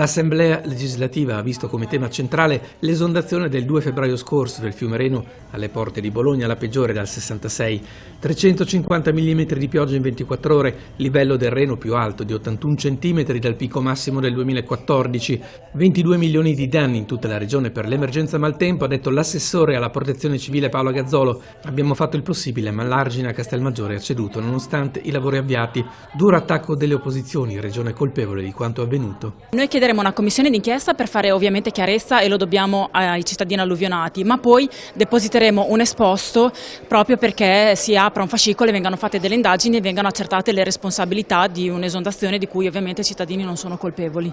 L'Assemblea legislativa ha visto come tema centrale l'esondazione del 2 febbraio scorso del fiume Reno alle porte di Bologna, la peggiore dal 66. 350 mm di pioggia in 24 ore, livello del Reno più alto di 81 cm dal picco massimo del 2014. 22 milioni di danni in tutta la regione per l'emergenza maltempo, ha detto l'assessore alla protezione civile Paolo Gazzolo. Abbiamo fatto il possibile, ma l'argine a Castelmaggiore ha ceduto nonostante i lavori avviati. Duro attacco delle opposizioni, regione colpevole di quanto avvenuto. Noi chiederemo una commissione d'inchiesta per fare ovviamente chiarezza e lo dobbiamo ai cittadini alluvionati, ma poi depositeremo un esposto proprio perché si apra un fascicolo e vengano fatte delle indagini e vengano accertate le responsabilità di un'esondazione di cui ovviamente i cittadini non sono colpevoli.